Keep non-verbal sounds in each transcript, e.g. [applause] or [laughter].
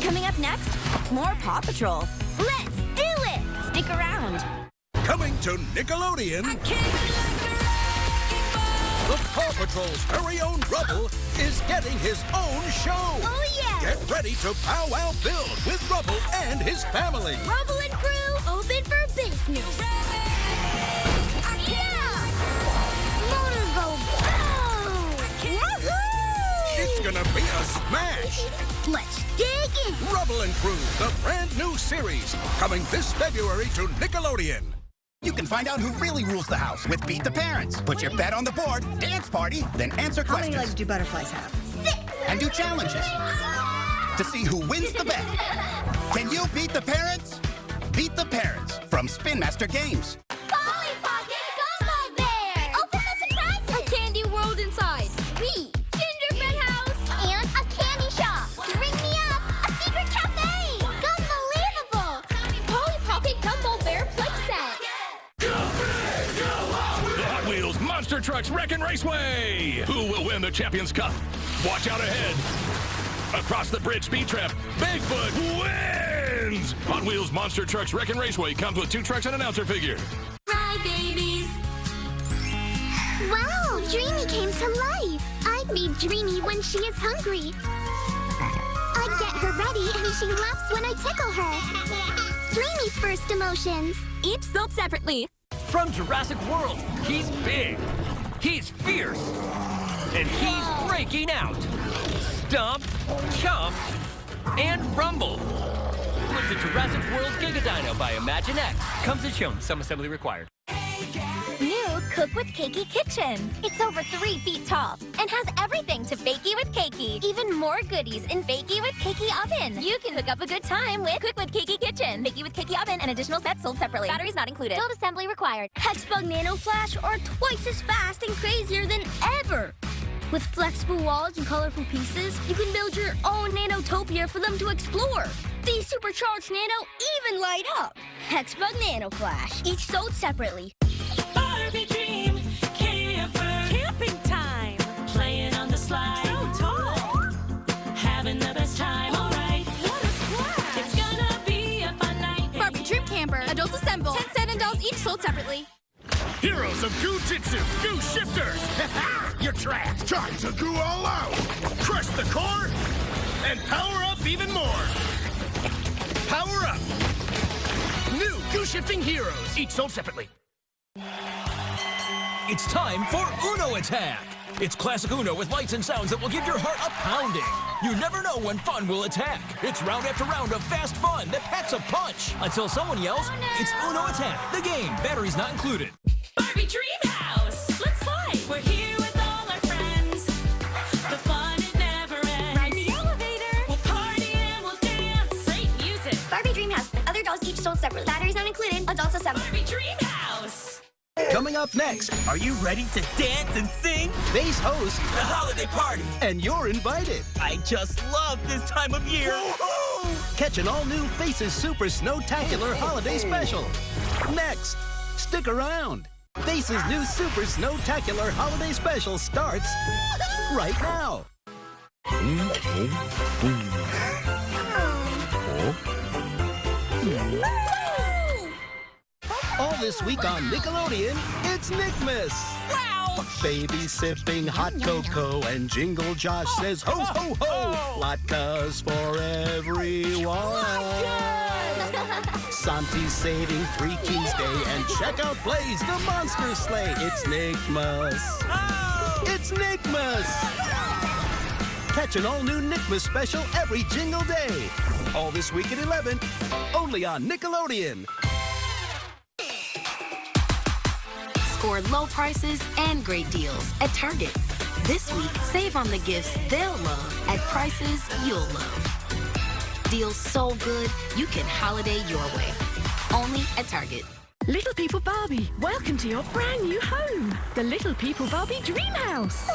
Coming up next, more Paw Patrol. Let's do it! Stick around. Coming to Nickelodeon. The Paw Patrol's very own Rubble is getting his own show. Oh, yeah! Get ready to pow wow build with Rubble and his family. Rubble and crew, open for business. In. And Crew, the brand new series, coming this February to Nickelodeon. You can find out who really rules the house with Beat the Parents. Put your bet on the board, dance party, then answer How many questions. legs do butterflies have? Six! and do challenges to see who wins the bet. [laughs] Can you beat the parents? Beat the Parents from Spin Master Games. Monster Trucks Wreckin' Raceway! Who will win the Champions Cup? Watch out ahead. Across the bridge speed trap, Bigfoot wins! Hot Wheels Monster Trucks Wreckin' Raceway comes with two trucks and announcer figure. Ride, babies! Wow, Dreamy came to life. I feed Dreamy when she is hungry. I get her ready and she laughs when I tickle her. Dreamy's first emotions. Each sold separately. From Jurassic World, he's big, he's fierce, and he's breaking out. Stomp, chomp, and rumble. With the Jurassic World Giga Dino by Imaginext. Comes as shown, some assembly required. Cook with Cakey Kitchen. It's over three feet tall and has everything to Bakey with Cakey. Even more goodies in Bakey with Cakey Oven. You can hook up a good time with Cook with Cakey Kitchen. Bakey with Cakey Oven and additional sets sold separately. Batteries not included. Build assembly required. Hexbug Nano Flash are twice as fast and crazier than ever. With flexible walls and colorful pieces, you can build your own nanotopia for them to explore. These supercharged nano even light up. Hexbug Nano Flash, each sold separately. Sold separately. Heroes of Goo Jitsu, Goo Shifters! [laughs] You're trapped! Time to goo all out! Crush the core and power up even more! Power up! New Goo Shifting Heroes, each sold separately. It's time for Uno Attack! It's classic Uno with lights and sounds that will give your heart a pounding. You never know when fun will attack. It's round after round of fast fun that packs a punch until someone yells, It's Uno Attack, the game, batteries not included. Barbie dream house. Let's slide. We're here with all our friends. The fun it never ends. Ride the elevator. We'll party and we'll dance. Great music. Barbie Dreamhouse. Other dolls each sold separately. Batteries not included. Adults assemble. Barbie dream house. Coming up next, Are you ready to dance and sing? Base host, The holiday party! and you're invited. I just love this time of year! Catch an all-new Faces Super Snowtacular Holiday Special. Next, stick around. Faces' new Super Snowtacular Holiday Special starts right now. Mm-hmm. Mm-hmm. [laughs] Oh. Mm-hmm. This week on Nickelodeon, it's Nickmas. Wow! Baby sipping hot cocoa and Jingle Josh says ho ho ho. Latkes for everyone. [laughs] Santi's saving Three Kings Day and check out Blaze the Monster Sleigh. It's Nickmas. It's Nickmas. Catch an all-new Nickmas special every Jingle Day. All this week at 11, only on Nickelodeon. Score low prices and great deals at Target. This week, save on the gifts they'll love at prices you'll love. Deals so good, you can holiday your way. Only at Target. Little People Barbie, welcome to your brand new home, the Little People Barbie Dream House.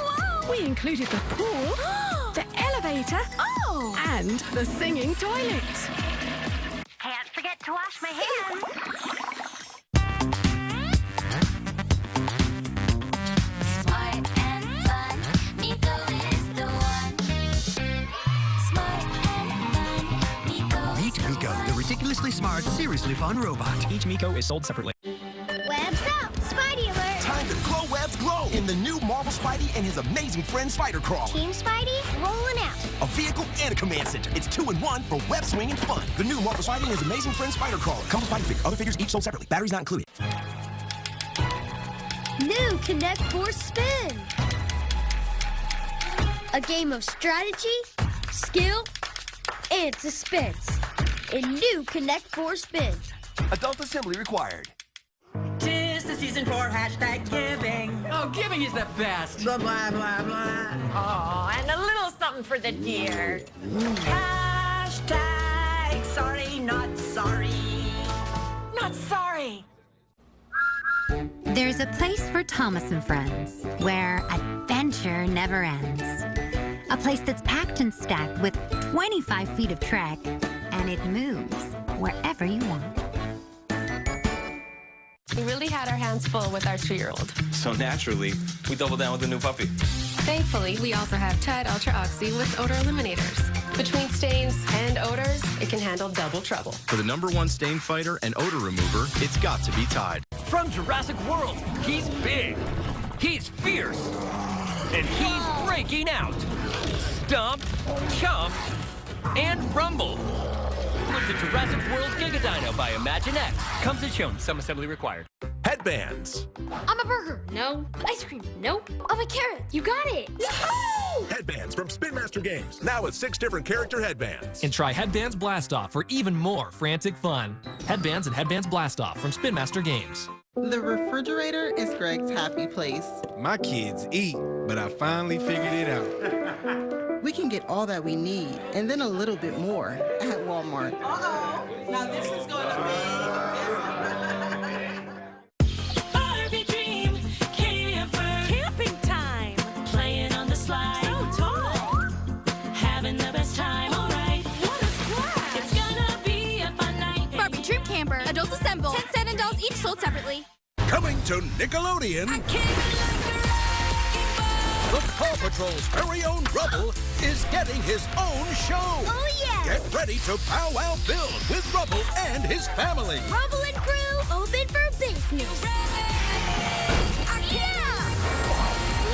We included the pool, [gasps] the elevator, Oh! and the singing toilet. Can't forget to wash my hands. Smart, seriously fun robot. Each Miko is sold separately. Webs up! Spidey alert! Time to glow webs glow in the new Marvel Spidey and his amazing friend Spider Crawl. Team Spidey rolling out. A vehicle and a command center. It's two in one for web swinging fun. The new Marvel Spidey and his amazing friend Spider Crawler. Comes with Spidey figure. Other figures each sold separately. Batteries not included. New Connect 4 Spin. A game of strategy, skill, and suspense. In new Connect 4 Spin. Adult assembly required. Tis the season for hashtag giving. Oh, giving is the best. Blah, blah, blah, blah. Oh, and a little something for the deer. Hashtag sorry, not sorry. Not sorry. There's a place for Thomas and Friends where adventure never ends. A place that's packed and stacked with 25 feet of track, and it moves wherever you want. We really had our hands full with our two-year-old. So naturally, we doubled down with the new puppy. Thankfully, we also have Tide Ultra Oxy with odor eliminators. Between stains and odors, it can handle double trouble. For the number one stain fighter and odor remover, it's got to be Tide. From Jurassic World, he's big. He's fierce. And he's breaking out. Stomp, chomp, and rumble. With the Jurassic World Giga Dino by X. Comes as shown, some assembly required. Headbands. I'm a burger. No. Ice cream. Nope. I'm a carrot. You got it. Yahoo! Headbands from Spin Master Games. Now with six different character headbands. And try Headbands Blast Off for even more frantic fun. Headbands and Headbands Blast Off from Spin Master Games. The refrigerator is Greg's happy place. My kids eat, but I finally figured it out. [laughs] We can get all that we need and then a little bit more at Walmart. Uh-oh. Now this is going to [laughs] Barbie dream camper. Camping time. Playing on the slide. So tall. Having the best time. All right. What a splash. It's gonna be a fun night. Barbie Troop Camper. Adults assemble. 10 cent and dolls each sold separately. Coming to Nickelodeon. The Paw Patrol's very own Rubble is getting his own show. Oh, yeah. Get ready to pow wow build with Rubble and his family. Rubble and crew, open for business. Yeah!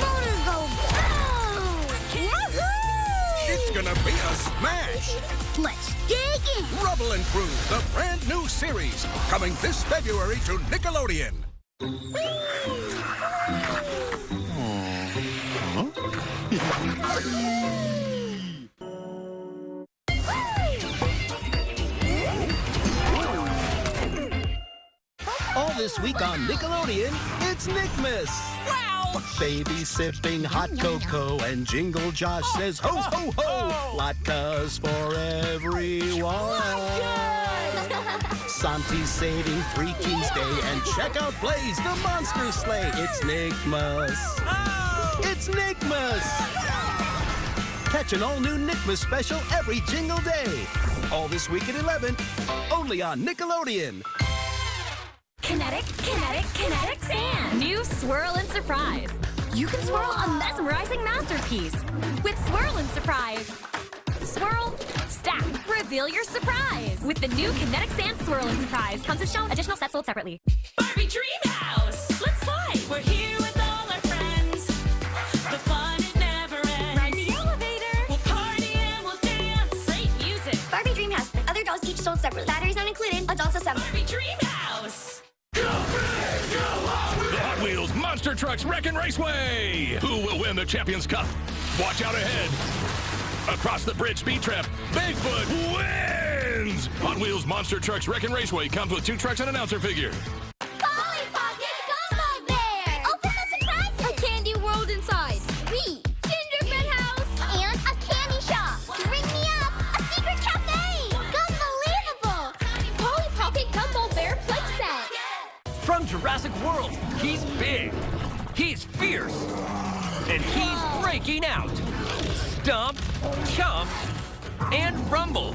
Motor go boom! It's gonna be a smash. Let's dig in. Rubble and Crew, the brand new series, coming this February to Nickelodeon. This week on Nickelodeon, it's Nickmas. Wow. Baby sipping hot cocoa and Jingle Josh oh. says ho ho ho. Oh. Latkes for everyone. Oh, [laughs] Santi's saving Three Kings Day and check out Blaze the Monster Sleigh. It's Nickmas. It's Nickmas. Catch an all-new Nickmas special every Jingle Day. All this week at 11, only on Nickelodeon. Kinetic, kinetic, kinetic sand. New Swirl and Surprise. You can swirl a mesmerizing masterpiece with Swirl and Surprise. Swirl, stack, reveal your surprise with the new Kinetic Sand Swirl and Surprise. Comes as shown. Additional sets sold separately. Barbie Dream House. Let's slide. We're here with all our friends. The fun it never ends. Ride the elevator. We'll party and we'll dance. Great music. Barbie Dream House. Other dolls each sold separately. Batteries not included. Adults assemble. Barbie Dream House. The Hot Wheels Monster Trucks Wreckin' Raceway! Who will win the Champions Cup? Watch out ahead. Across the bridge speed trap, Bigfoot wins! Hot Wheels Monster Trucks Wreckin' Raceway comes with two trucks and announcer figure. Breaking out. Stomp, chomp, and rumble.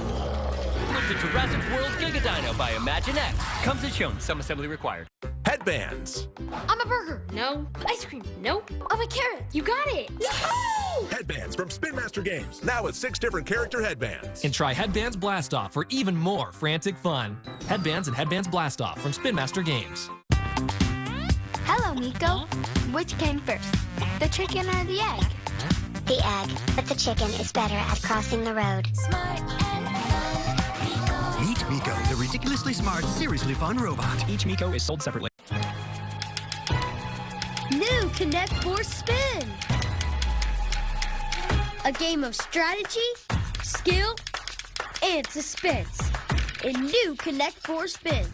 With the Jurassic World Giga Dino by Imaginext. Comes as shown, some assembly required. Headbands. I'm a burger. No. Ice cream. Nope. I'm a carrot. You got it. Yahoo! Headbands from Spin Master Games. Now with six different character headbands. And try Headbands Blast Off for even more frantic fun. Headbands and Headbands Blast Off from Spin Master Games. Hello, Nico. Which came first, the chicken or the egg? The egg, but the chicken is better at crossing the road. Meet Miko, the ridiculously smart, seriously fun robot. Each Miko is sold separately. New Connect 4 Spin. A game of strategy, skill, and suspense. In new Connect 4 Spin.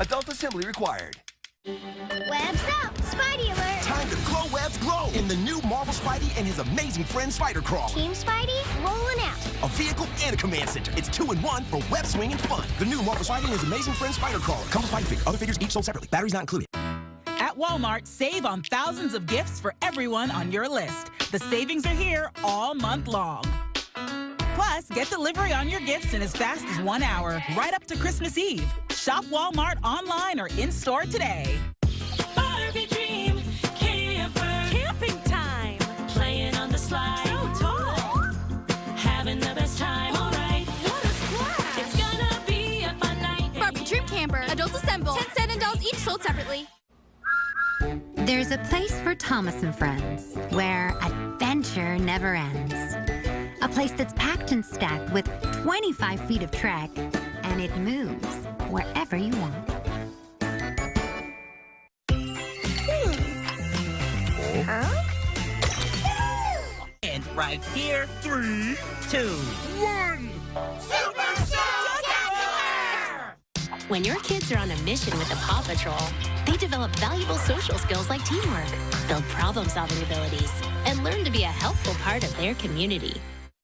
Adult assembly required. Webs up! Spidey alert! Time to glow webs glow in the new Marvel Spidey and his amazing friend Spider Crawl. Team Spidey, rolling out. A vehicle and a command center. It's two in one for web swing and fun. The new Marvel Spidey and his amazing friend Spider Crawler. Comes with Spidey figure. Other figures each sold separately. Batteries not included. At Walmart, save on thousands of gifts for everyone on your list. The savings are here all month long. Plus, get delivery on your gifts in as fast as one hour, right up to Christmas Eve. Shop Walmart online or in store today. Barbie dream camper. Camping time. Playing on the slide. So tall. Having the best time. All right. What a splash. It's gonna be a fun night. Barbie Dream Camper. Adults assemble. 10 cent and dolls each sold separately. There's a place for Thomas and Friends where adventure never ends. A place that's packed and stacked with 25 feet of track, and it moves wherever you want. And right here, three, two, one. When your kids are on a mission with the Paw Patrol, they develop valuable social skills like teamwork, build problem-solving abilities, and learn to be a helpful part of their community.